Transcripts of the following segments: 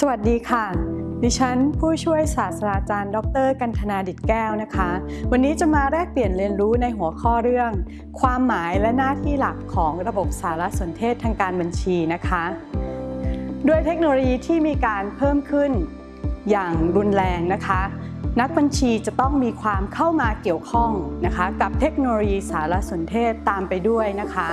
สวัสดีค่ะ ดิฉันผู้ช่วยศาสตราจารย์ ดร กันธนาดิตแก้วนะคะ วันนี้จะมาแลกเปลี่ยนเรียนรู้ในหัวข้อเรื่อง ความหมายและหน้าที่หลักของระบบสารสนเทศทางการบัญชีนะคะ ด้วยเทคโนโลยีที่มีการเพิ่มขึ้นอย่างรุนแรงนะคะ นักบัญชีจะต้องมีความเข้ามาเกี่ยวข้องนะคะกับเทคโนโลยีสารสนเทศตามไปด้วยนะคะ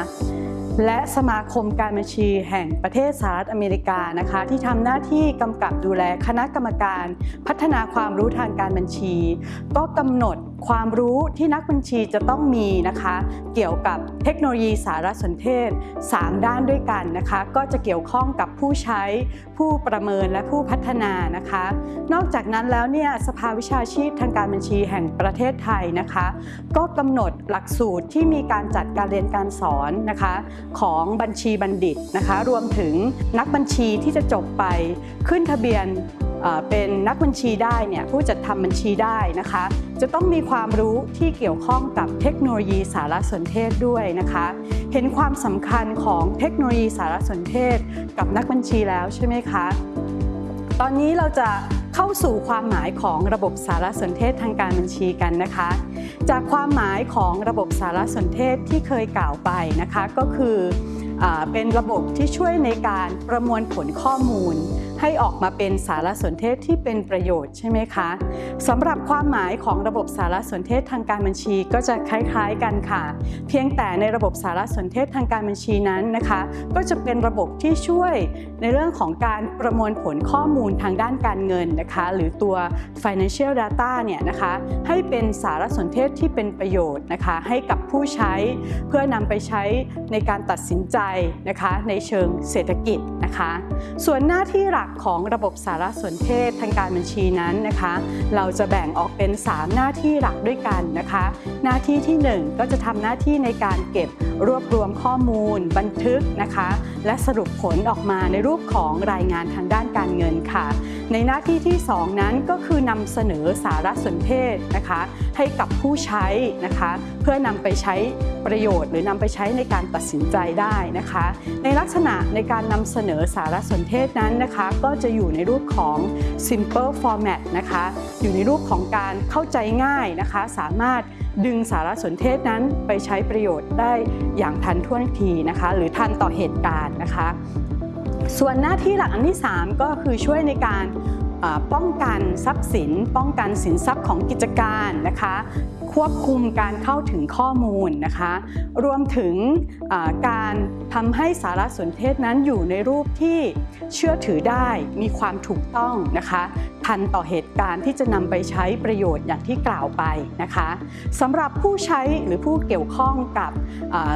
และสมาคมการบัญชีแห่งประเทศสหรัฐอเมริกานะคะ ที่ทำหน้าที่กำกับดูแลคณะกรรมการพัฒนาความรู้ทางการบัญชี ก็กำหนดความรู้ที่นักบัญชีจะต้องมีนะคะ เกี่ยวกับเทคโนโลยีสารสนเทศ 3 ด้านด้วยกันนะคะ ก็จะเกี่ยวข้องกับผู้ใช้ผู้ประเมินและผู้พัฒนานะคะ นอกจากนั้นแล้วเนี่ยสภาวิชาชีพทางการบัญชีแห่งประเทศไทยนะคะ ก็กำหนดหลักสูตรที่มีการจัดการเรียนการสอนนะคะ ของบัญชีบัณฑิตนะคะ รวมถึงนักบัญชีที่จะจบไปขึ้นทะเบียน เป็นนักบัญชีได้เนี่ยผู้จัดทำบัญชีได้นะคะ จะต้องมีความรู้ที่เกี่ยวข้องกับเทคโนโลยีสารสนเทศด้วยนะคะ เห็นความสำคัญของเทคโนโลยีสารสนเทศ กับนักบัญชีแล้วใช่ไหมคะ ตอนนี้เราจะเข้าสู่ความหมายของระบบสารสนเทศทางการบัญชีกันนะคะ จากความหมายของระบบสารสนเทศที่เคยกล่าวไปนะคะก็คืออเป็นระบบที่ช่วยในการประมวลผลข้อมูล ให้ออกมาเป็นสารสนเทศที่เป็นประโยชน์ใช่ไหมคะสำหรับความหมายของระบบสารสนเทศทางการบัญชีก็จะคล้ายๆกันค่ะ เพียงแต่ในระบบสารสนเทศทางการบัญชีนั้นนะคะ ก็จะเป็นระบบที่ช่วยในเรื่องของการประมวลผลข้อมูลทางด้านการเงินนะคะ หรือตัว financial data เนี่ยนะคะให้เป็นสารสนเทศที่เป็นประโยชน์นะคะ ให้กับผู้ใช้เพื่อนำไปใช้ในการตัดสินใจนะคะ ในเชิงเศรษฐกิจนะคะ ส่วนหน้าที่หลักของระบบสารสนเทศทางการบัญชีนั้นนะคะ เราจะแบ่งออกเป็น 3 หน้าที่หลักด้วยกันนะคะ หน้าที่ที่ 1 ก็จะทำหน้าที่ในการเก็บรวบรวมข้อมูล บันทึกนะคะ และสรุปผลออกมาในรูปของรายงานทางด้านการเงินค่ะ ในหน้าที่ที่ 2 นั้นก็คือนำเสนอสารสนเทศนะคะ ให้กับผู้ใช้นะคะ เพื่อนำไปใช้ประโยชน์ หรือนำไปใช้ในการตัดสินใจได้นะคะ ในลักษณะในการนำเสนอสารสนเทศนั้นนะคะก็จะอยู่ในรูปของ simple format นะคะ อยู่ในรูปของการเข้าใจง่ายนะคะ สามารถดึงสารสนเทศนั้นไปใช้ประโยชน์ได้อย่างทันท่วงทีนะคะ หรือทันต่อเหตุการณ์นะคะ ส่วนหน้าที่หลักอันที่ 3 ก็คือช่วยในการป้องกันทรัพย์สิน ป้องกันสินทรัพย์ของกิจการนะคะ ควบคุมการเข้าถึงข้อมูลนะคะ รวมถึงการทำให้สารสนเทศนั้นอยู่ในรูปที่เชื่อถือได้มีความถูกต้องนะคะ ทันต่อเหตุการณ์ที่จะนำไปใช้ประโยชน์อย่างที่กล่าวไปนะคะสำหรับผู้ใช้หรือผู้เกี่ยวข้องกับ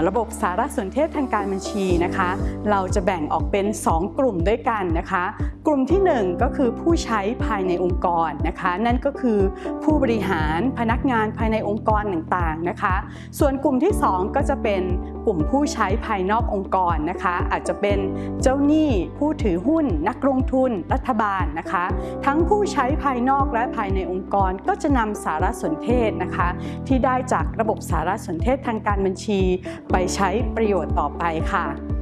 ระบบสารสนเทศทางการบัญชีนะคะ เราจะแบ่งออกเป็น 2 กลุ่มด้วยกันนะคะ กลุ่มที่ 1 ก็คือผู้ใช้ภายในองค์กรนะคะ นั่นก็คือผู้บริหารพนักงานภายในองค์กรต่างๆนะคะ ส่วนกลุ่มที่ 2 ก็จะเป็นกลุ่มผู้ใช้ภายนอกองค์กรนะคะ อาจจะเป็นเจ้าหนี้ผู้ถือหุ้น นักลงทุน รัฐบาลนะคะ ทั้งผู้ใช้ภายนอกและภายในองค์กรก็จะนำสารสนเทศนะคะ ที่ได้จากระบบสารสนเทศทางการบัญชี ไปใช้ประโยชน์ต่อไปค่ะ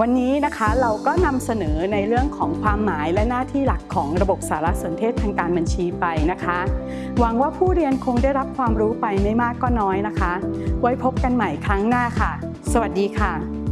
วันนี้นะคะเราก็นำเสนอในเรื่องของความหมายและหน้าที่หลักของระบบสารสนเทศทางการบัญชีไปนะคะ หวังว่าผู้เรียนคงได้รับความรู้ไปไม่มากก็น้อยนะคะ ไว้พบกันใหม่ครั้งหน้าค่ะ สวัสดีค่ะ